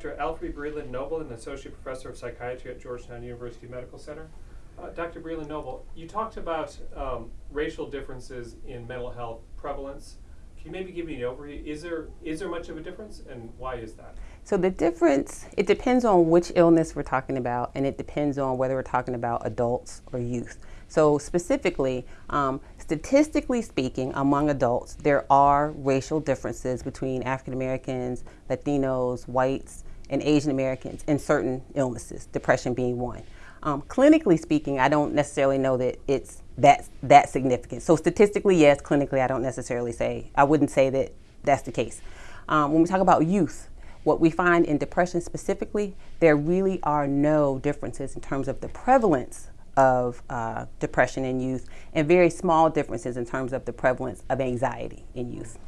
Dr. Alfiee Breland Noble, an associate professor of psychiatry at Georgetown University Medical Center. Uh, Dr. Breland Noble, you talked about um, racial differences in mental health prevalence. Can you maybe give me an overview? Is there is there much of a difference, and why is that? So the difference, it depends on which illness we're talking about, and it depends on whether we're talking about adults or youth. So specifically, um, statistically speaking, among adults, there are racial differences between African Americans, Latinos, whites, and Asian Americans in certain illnesses, depression being one. Um, clinically speaking, I don't necessarily know that it's that, that significant. So statistically, yes, clinically, I don't necessarily say, I wouldn't say that that's the case. Um, when we talk about youth, what we find in depression specifically, there really are no differences in terms of the prevalence of uh, depression in youth and very small differences in terms of the prevalence of anxiety in youth.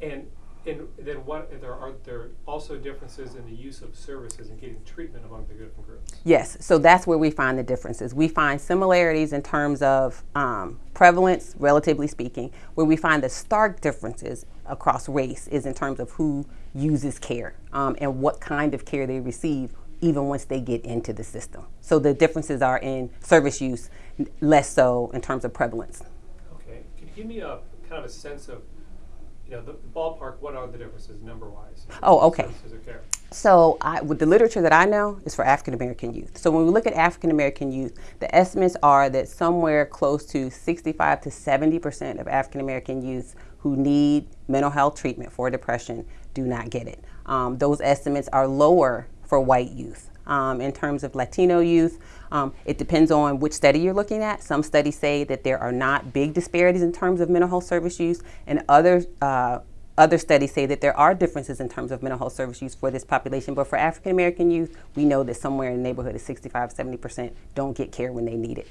And, and then what, there are there also differences in the use of services and getting treatment among the different groups? Yes, so that's where we find the differences. We find similarities in terms of um, prevalence, relatively speaking, where we find the stark differences across race is in terms of who uses care um, and what kind of care they receive even once they get into the system. So the differences are in service use, less so in terms of prevalence. Okay, can you give me a kind of a sense of, know, the, ballpark, what are the differences number-wise? Oh, okay. Services of care? So I, with the literature that I know is for African American youth. So when we look at African American youth, the estimates are that somewhere close to 65 to 70 percent of African American youth who need mental health treatment for depression do not get it. Um, those estimates are lower for white youth. Um, in terms of Latino youth, um, it depends on which study you're looking at. Some studies say that there are not big disparities in terms of mental health service use, and other uh, other studies say that there are differences in terms of mental health service use for this population. But for African American youth, we know that somewhere in the neighborhood of 65, 70 percent don't get care when they need it.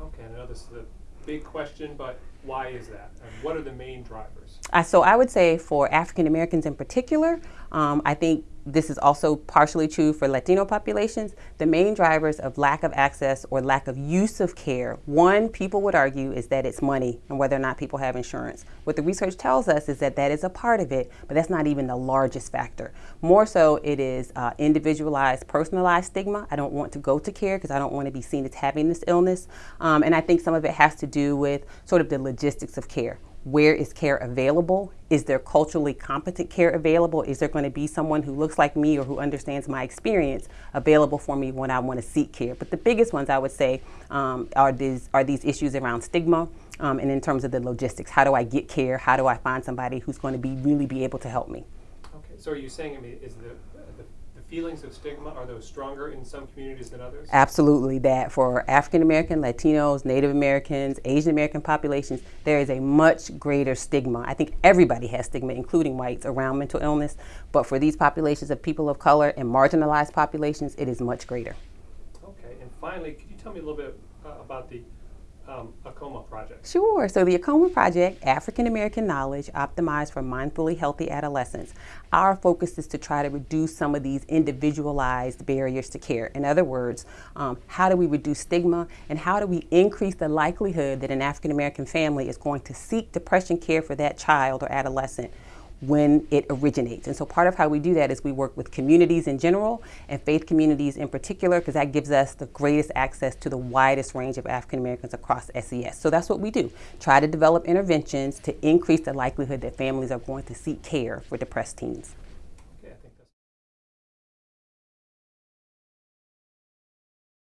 Okay, I know this is a big question, but why is that? And what are the main drivers? Uh, so I would say for African Americans in particular, um, I think this is also partially true for Latino populations. The main drivers of lack of access or lack of use of care, one, people would argue, is that it's money and whether or not people have insurance. What the research tells us is that that is a part of it, but that's not even the largest factor. More so, it is uh, individualized, personalized stigma. I don't want to go to care because I don't want to be seen as having this illness. Um, and I think some of it has to do with sort of the logistics of care where is care available? Is there culturally competent care available? Is there going to be someone who looks like me or who understands my experience available for me when I want to seek care? But the biggest ones I would say um, are these are these issues around stigma um, and in terms of the logistics. How do I get care? How do I find somebody who's going to be really be able to help me? Okay, so are you saying, I mean, is the, the, the feelings of stigma, are those stronger in some communities than others? Absolutely, that for African American, Latinos, Native Americans, Asian American populations, there is a much greater stigma. I think everybody has stigma, including whites, around mental illness. But for these populations of people of color and marginalized populations, it is much greater. Okay, and finally, could you tell me a little bit uh, about the um, AAKOMA project? Sure. So the AAKOMA project, African American Knowledge Optimized for Mindfully Healthy Adolescents, our focus is to try to reduce some of these individualized barriers to care. In other words, um, how do we reduce stigma and how do we increase the likelihood that an African American family is going to seek depression care for that child or adolescent when it originates. And so part of how we do that is we work with communities in general and faith communities in particular because that gives us the greatest access to the widest range of African Americans across SES. So that's what we do. Try to develop interventions to increase the likelihood that families are going to seek care for depressed teens.